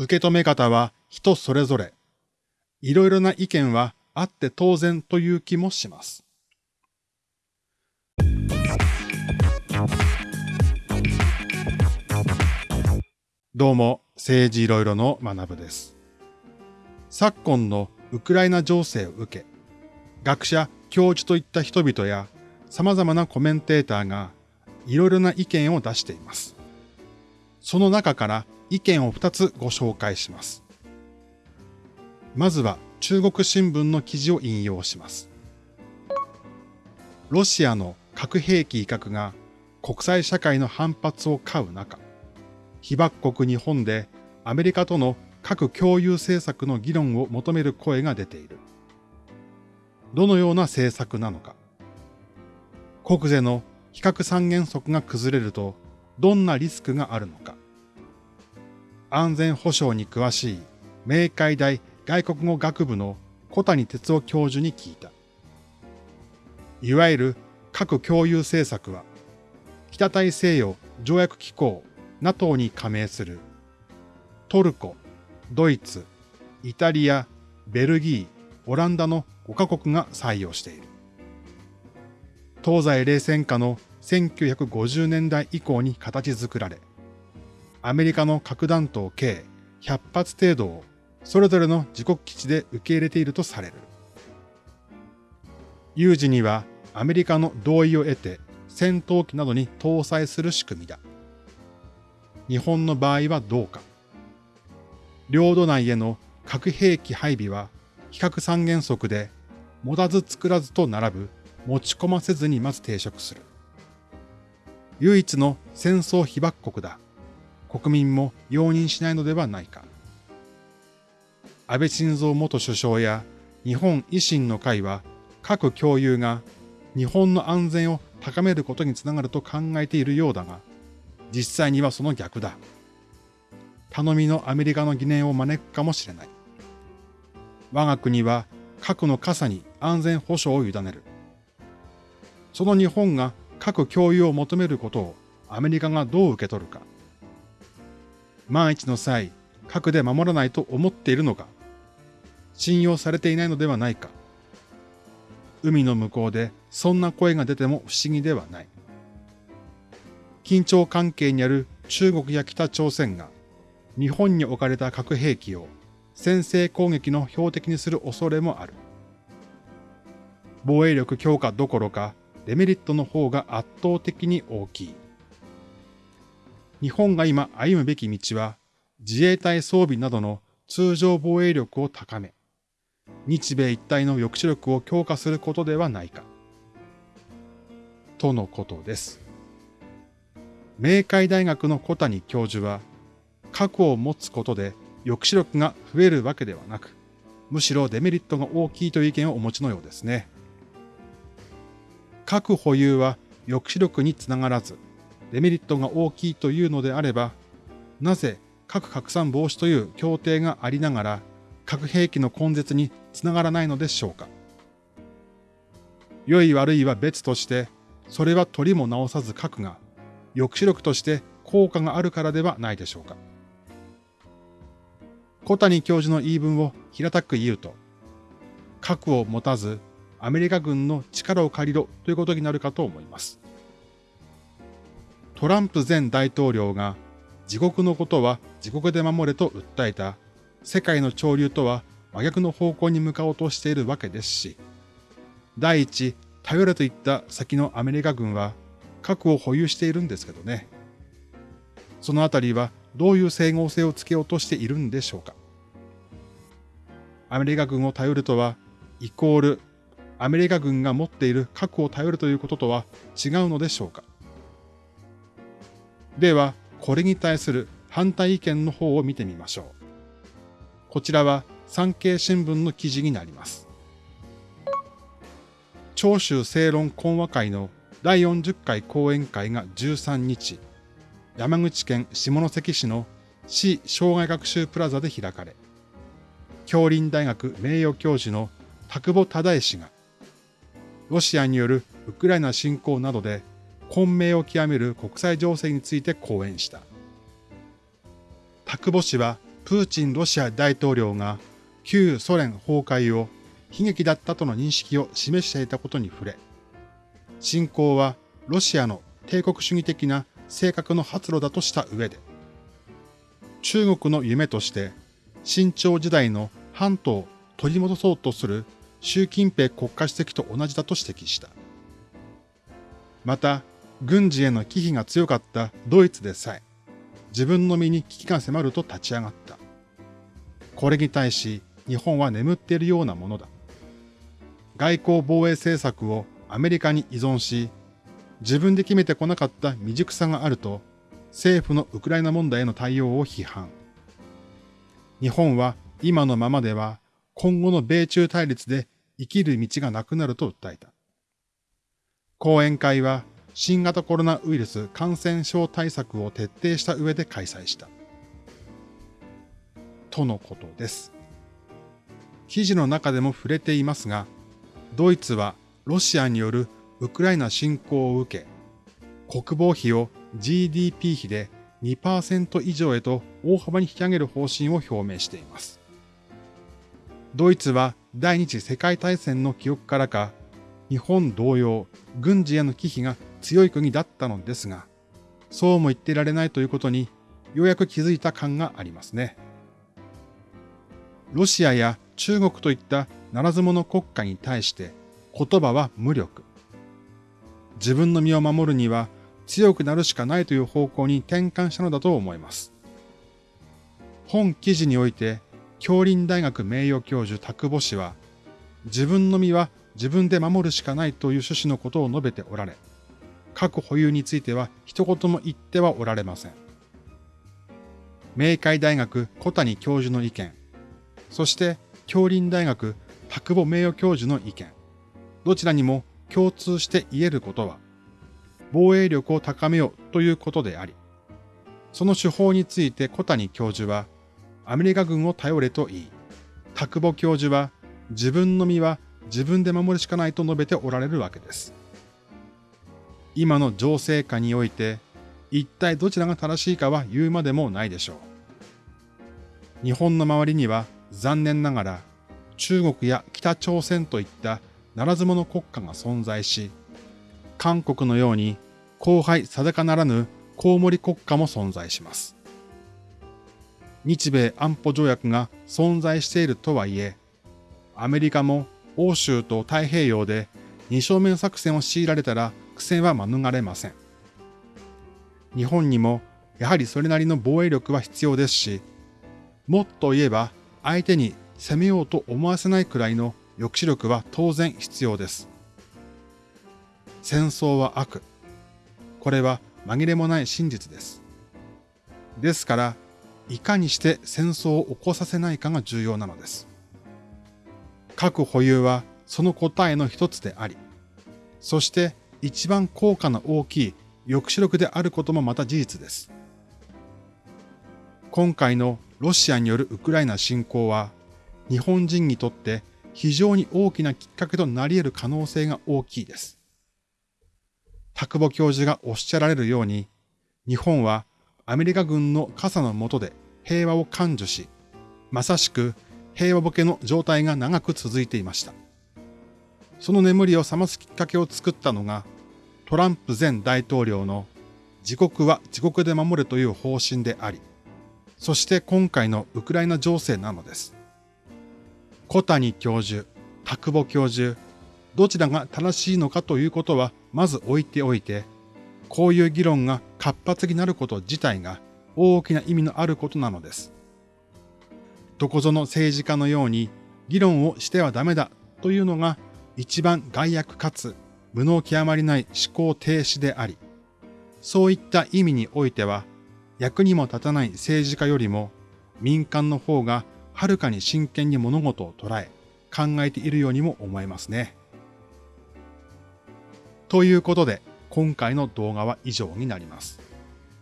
受け止め方は人それぞれ。いろいろな意見はあって当然という気もします。どうも、政治いろいろの学部です。昨今のウクライナ情勢を受け、学者、教授といった人々や様々なコメンテーターがいろいろな意見を出しています。その中から意見を2つご紹介します。まずは中国新聞の記事を引用します。ロシアの核兵器威嚇が国際社会の反発を買う中、被爆国日本でアメリカとの核共有政策の議論を求める声が出ている。どのような政策なのか。国税の比較三原則が崩れるとどんなリスクがあるのか。安全保障に詳しい明海大外国語学部の小谷哲夫教授に聞いた。いわゆる核共有政策は、北大西洋条約機構 NATO に加盟するトルコ、ドイツ、イタリア、ベルギー、オランダの5カ国が採用している。東西冷戦下の1950年代以降に形作られ、アメリカの核弾頭計100発程度をそれぞれの自国基地で受け入れているとされる。有事にはアメリカの同意を得て戦闘機などに搭載する仕組みだ。日本の場合はどうか。領土内への核兵器配備は比較三原則で持たず作らずと並ぶ持ち込ませずにまず抵触する。唯一の戦争被爆国だ。国民も容認しないのではないか。安倍晋三元首相や日本維新の会は核共有が日本の安全を高めることにつながると考えているようだが、実際にはその逆だ。頼みのアメリカの疑念を招くかもしれない。我が国は核の傘に安全保障を委ねる。その日本が核共有を求めることをアメリカがどう受け取るか。万一の際、核で守らないと思っているのか。信用されていないのではないか。海の向こうでそんな声が出ても不思議ではない。緊張関係にある中国や北朝鮮が日本に置かれた核兵器を先制攻撃の標的にする恐れもある。防衛力強化どころかデメリットの方が圧倒的に大きい。日本が今歩むべき道は自衛隊装備などの通常防衛力を高め、日米一体の抑止力を強化することではないか。とのことです。明海大学の小谷教授は、核を持つことで抑止力が増えるわけではなく、むしろデメリットが大きいという意見をお持ちのようですね。核保有は抑止力につながらず、デメリットが大きいというのであれば、なぜ核拡散防止という協定がありながら核兵器の根絶につながらないのでしょうか。良い悪いは別として、それは取りも直さず核が抑止力として効果があるからではないでしょうか。小谷教授の言い分を平たく言うと、核を持たずアメリカ軍の力を借りろということになるかと思います。トランプ前大統領が自国のことは自国で守れと訴えた世界の潮流とは真逆の方向に向かおうとしているわけですし、第一、頼れといった先のアメリカ軍は核を保有しているんですけどね。そのあたりはどういう整合性をつけようとしているんでしょうか。アメリカ軍を頼るとは、イコール、アメリカ軍が持っている核を頼るということとは違うのでしょうか。では、これに対する反対意見の方を見てみましょう。こちらは産経新聞の記事になります。長州正論講話会の第40回講演会が13日、山口県下関市の市障害学習プラザで開かれ、京林大学名誉教授の田久保忠氏が、ロシアによるウクライナ侵攻などで混迷を極める国際情勢について講演した。田久保氏はプーチンロシア大統領が旧ソ連崩壊を悲劇だったとの認識を示していたことに触れ、侵攻はロシアの帝国主義的な性格の発露だとした上で、中国の夢として清朝時代の半島を取り戻そうとする習近平国家主席と同じだと指摘した。また、軍事への危機が強かったドイツでさえ、自分の身に危機が迫ると立ち上がった。これに対し、日本は眠っているようなものだ。外交防衛政策をアメリカに依存し、自分で決めてこなかった未熟さがあると、政府のウクライナ問題への対応を批判。日本は今のままでは今後の米中対立で生きる道がなくなると訴えた。講演会は新型コロナウイルス感染症対策を徹底した上で開催した。とのことです。記事の中でも触れていますが、ドイツはロシアによるウクライナ侵攻を受け、国防費を GDP 比で2%以上へと大幅に引き上げる方針を表明しています。ドイツは第二次世界大戦の記憶からか、日本同様、軍事への危機が強い国だったのですが、そうも言ってられないということに、ようやく気づいた感がありますね。ロシアや中国といったならず者国家に対して言葉は無力。自分の身を守るには強くなるしかないという方向に転換したのだと思います。本記事において、京林大学名誉教授田久保氏は、自分の身は自分で守るしかないという趣旨のことを述べておられ、核保有については一言も言ってはおられません。明海大学小谷教授の意見、そして京林大学田久保名誉教授の意見、どちらにも共通して言えることは、防衛力を高めようということであり、その手法について小谷教授は、アメリカ軍を頼れと言い、田久保教授は自分の身は自分で守るしかないと述べておられるわけです。今の情勢下において、一体どちらが正しいかは言うまでもないでしょう。日本の周りには残念ながら中国や北朝鮮といったならず者国家が存在し、韓国のように後輩定かならぬコウモリ国家も存在します。日米安保条約が存在しているとはいえ、アメリカも欧州と太平洋で二正面作戦を強いられたら苦戦は免れません。日本にもやはりそれなりの防衛力は必要ですし、もっと言えば相手に攻めようと思わせないくらいの抑止力は当然必要です。戦争は悪。これは紛れもない真実です。ですから、いかにして戦争を起こさせないかが重要なのです。核保有はその答えの一つであり、そして一番効果の大きい抑止力であることもまた事実です。今回のロシアによるウクライナ侵攻は、日本人にとって非常に大きなきっかけとなり得る可能性が大きいです。田久保教授がおっしゃられるように、日本はアメリカ軍の傘の下で平和を感受し、まさしく平和ボケの状態が長く続いていました。その眠りを覚ますきっかけを作ったのが、トランプ前大統領の自国は自国で守るという方針であり、そして今回のウクライナ情勢なのです。小谷教授、田久保教授、どちらが正しいのかということはまず置いておいて、こういう議論が活発になること自体が大きな意味のあることなのです。どこぞの政治家のように議論をしてはダメだというのが一番害悪かつ無能極まりない思考停止であり、そういった意味においては役にも立たない政治家よりも民間の方がはるかに真剣に物事を捉え考えているようにも思えますね。ということで今回の動画は以上になります。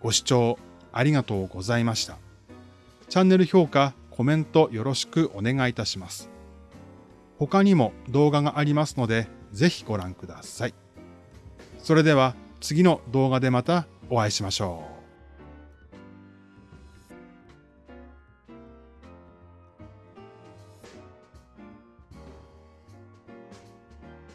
ご視聴ありがとうございました。チャンネル評価、コメントよろしくお願いいたします。他にも動画がありますので、ぜひご覧ください。それでは次の動画でまたお会いしましょう。